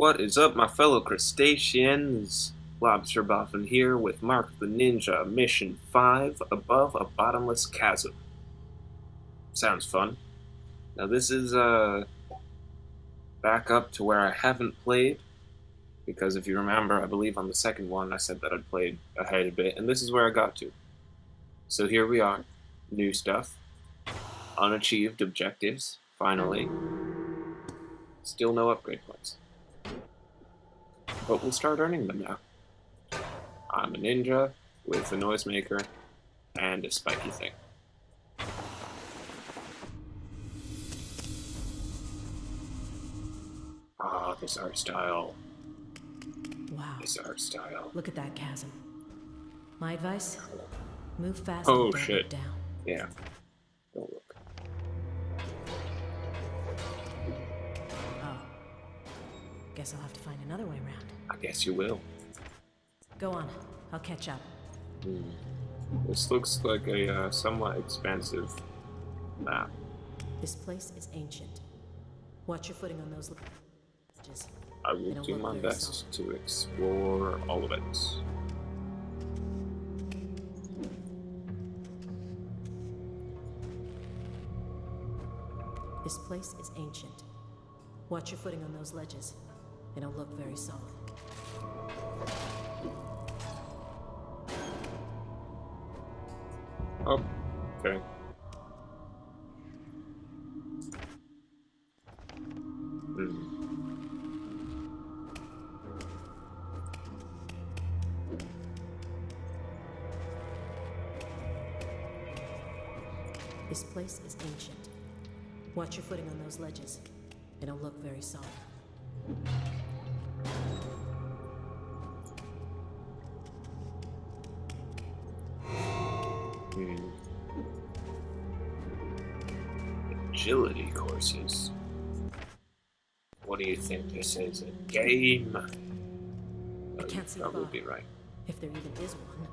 What is up, my fellow crustaceans? Lobster Boffin here with Mark the Ninja, Mission 5, Above a Bottomless Chasm. Sounds fun. Now this is, uh, back up to where I haven't played, because if you remember, I believe on the second one I said that I'd played ahead a bit, and this is where I got to. So here we are, new stuff, unachieved objectives, finally. Still no upgrade points. But we'll start earning them now. I'm a ninja with a noisemaker and a spiky thing. Ah, this art style. Wow. This art style. Look at that chasm. My advice? Move fast Oh, shit. down. Yeah. I guess I'll have to find another way around. I guess you will. Go on. I'll catch up. Hmm. This looks like a uh, somewhat expensive map. This place is ancient. Watch your footing on those ledges. I will do my best to explore all of it. This place is ancient. Watch your footing on those ledges. They don't look very solid. Oh, okay. Hmm. This place is ancient. Watch your footing on those ledges. They don't look very solid. What do you think this is? A game? You can't see probably be right. If there even is one.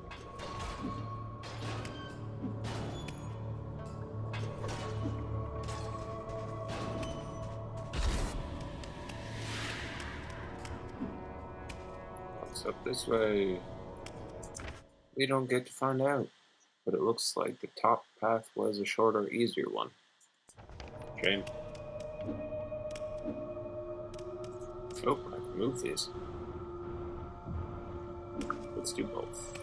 What's up this way? We don't get to find out. But it looks like the top path was a shorter, easier one. Shame. Oh, I can move these. Let's do both.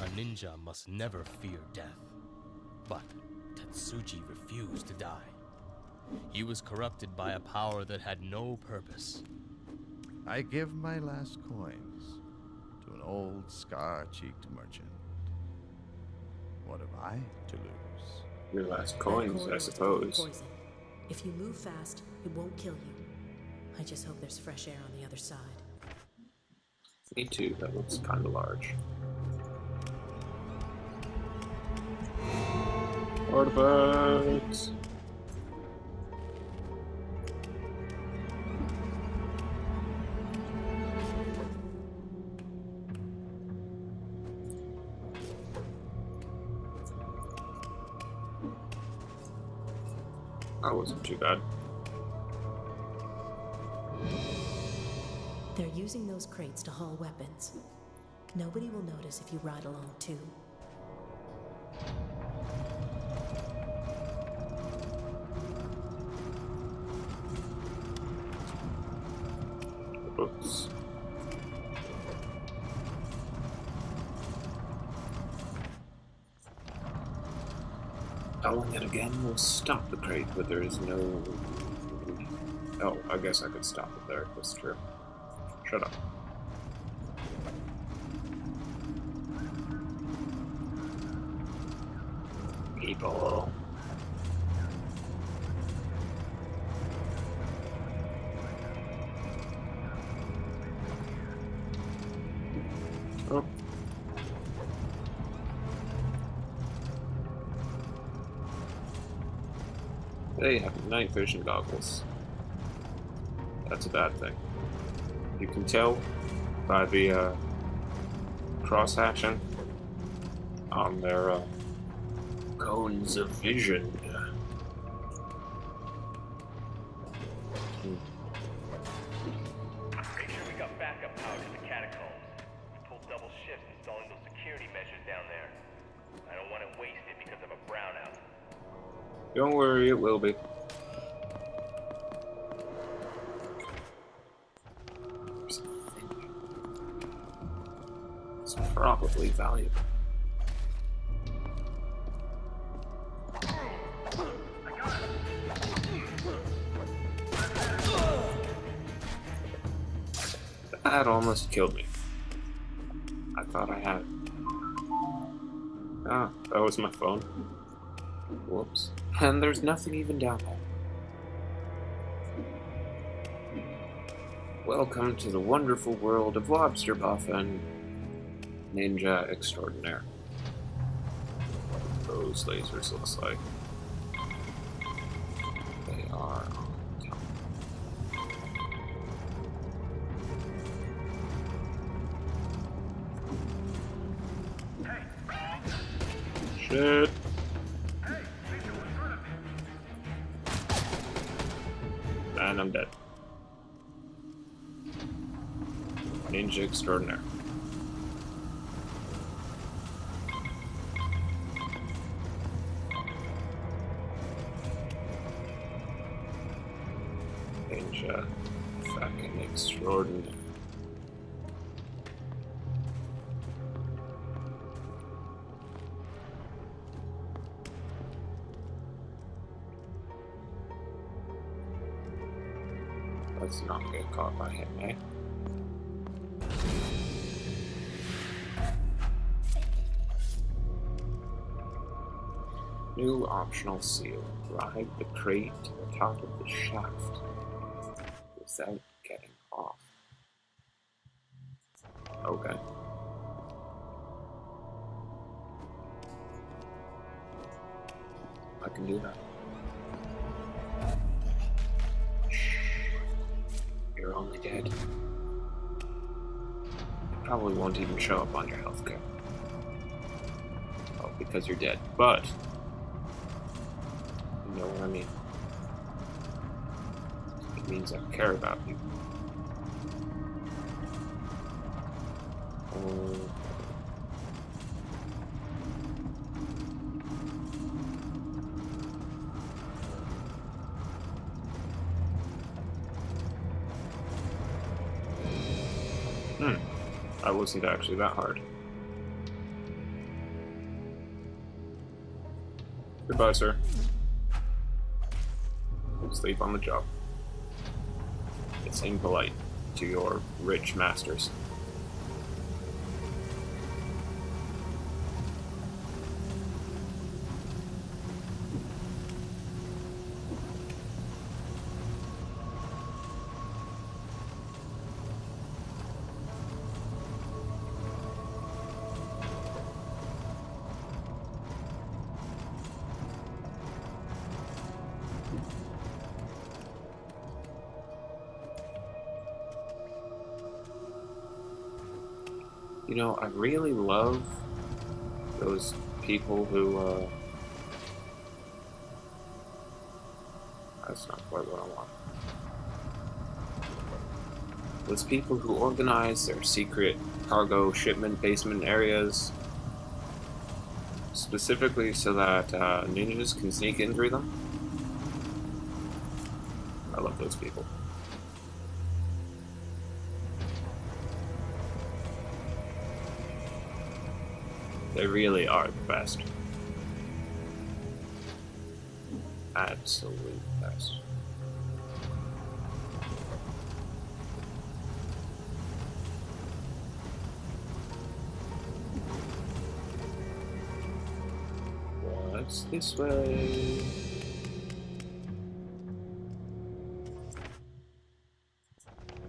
A ninja must never fear death. But Tetsuji refused to die. He was corrupted by a power that had no purpose. I give my last coins to an old scar-cheeked merchant. What have I to lose? Your last coins, I is full of suppose. Poison. If you move fast, it won't kill you. I just hope there's fresh air on the other side. Me too, that looks kinda large. Artifacts! Wasn't too bad. They're using those crates to haul weapons. Nobody will notice if you ride along too. Will stop the crate, but there is no. Oh, I guess I could stop it there. That's true. Shut up. People. They have night vision goggles. That's a bad thing. You can tell by the uh, cross hatching on their uh, Cones of vision. Don't worry, it will be. It's probably valuable. That almost killed me. I thought I had it. Ah, that was my phone. Whoops. And there's nothing even down there. Welcome to the wonderful world of Lobster Boffin, Ninja Extraordinaire. Those lasers looks like. They are. Shit. And I'm dead. Ninja extraordinaire. Let's not get caught by him, eh? New optional seal. Ride the crate to the top of the shaft without getting off. Okay. I can do that. Probably won't even show up on your healthcare. Oh, because you're dead. But you know what I mean. It means I care about you. That wasn't actually that hard. Goodbye, sir. Sleep on the job. It's impolite to your rich masters. You know, I really love those people who, uh... That's not quite what I want. Those people who organize their secret cargo shipment basement areas specifically so that uh, ninjas can sneak in through them. I love those people. They really are the best. Absolute best. What's this way?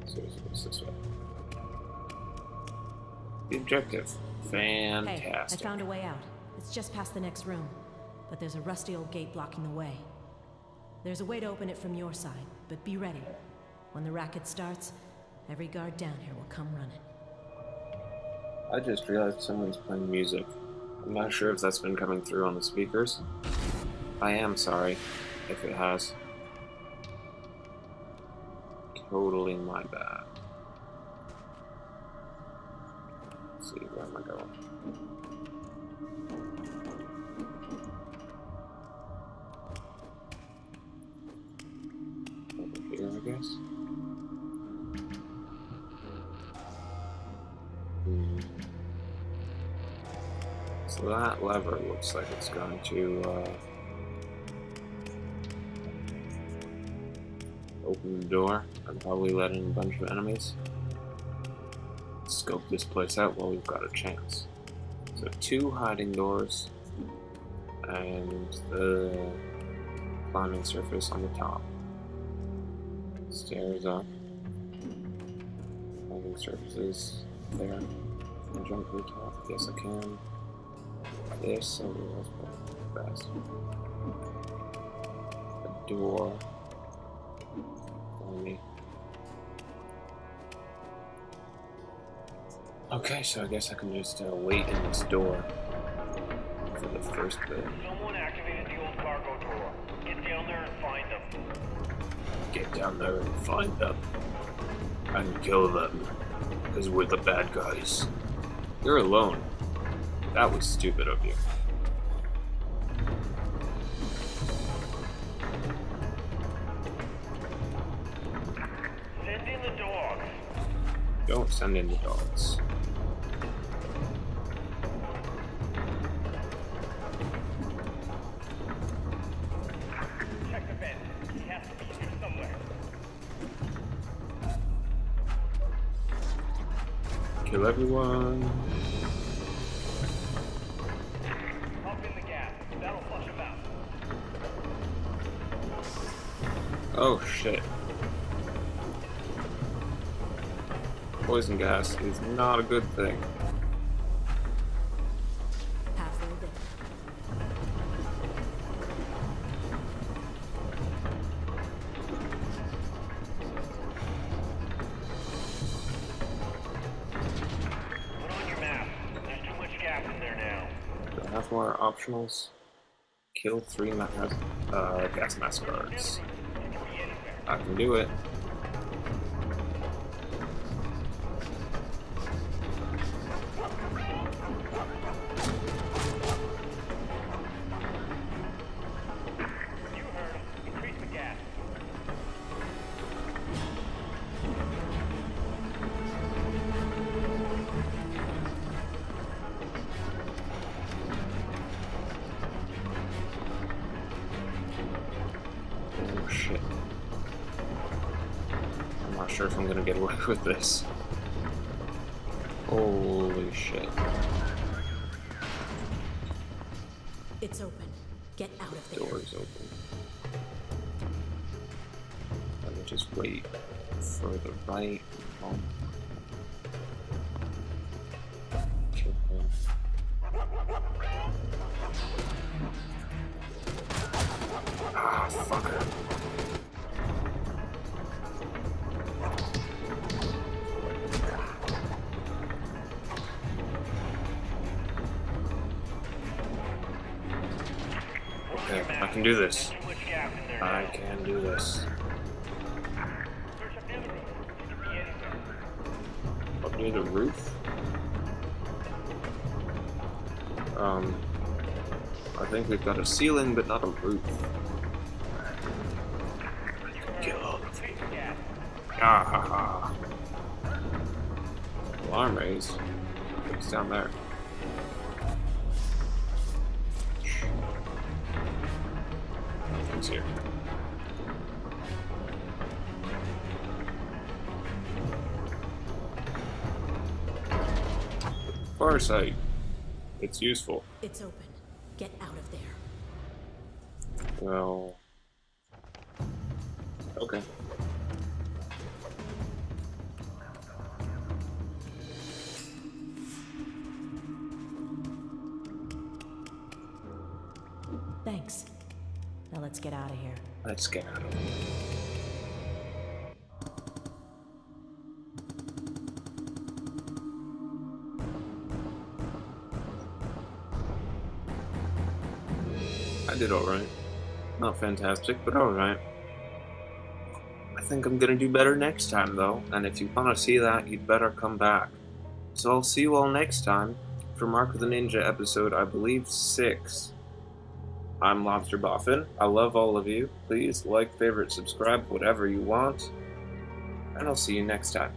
Seriously, what's this way? The objective. Fantastic. Hey, I found a way out. It's just past the next room. But there's a rusty old gate blocking the way. There's a way to open it from your side, but be ready. When the racket starts, every guard down here will come running. I just realized someone's playing music. I'm not sure if that's been coming through on the speakers. I am sorry if it has. Totally my bad. Let's see, where am I going? Over here, I guess. Hmm. So that lever looks like it's going to uh, open the door and probably let in a bunch of enemies. Scope this place out while we've got a chance. So two hiding doors and the climbing surface on the top. Stairs up. Climbing surfaces there. Can I jump to the top? Yes, I can. This, oh, that's probably best. A door. Follow Okay, so I guess I can just uh, wait in this door for the first bit. Someone activated the old cargo door. Get down there and find them. Get down there and find them. And kill them. Because we're the bad guys. You're alone. That was stupid of you. Send in the dogs. Don't send in the dogs. Out. Oh shit. Poison gas is not a good thing. Optionals? Kill three ma uh, gas mask guards. I can do it. Sure if I'm gonna get away with this. Holy shit. It's open. Get out of there. Doors open. Let me just wait for the right one. Can do this. I can do this. Up near the roof. Um, I think we've got a ceiling, but not a roof. The. Ah ha ha. Alarm raised. It's down there. Here. Far sight. It's useful. It's open. Get out of there. Well. Okay. Thanks. Now let's get out of here. Let's get out of here. I did alright. Not fantastic, but alright. I think I'm gonna do better next time, though, and if you want to see that, you'd better come back. So I'll see you all next time for Mark of the Ninja episode, I believe, 6. I'm Lobster Boffin. I love all of you. Please like, favorite, subscribe, whatever you want. And I'll see you next time.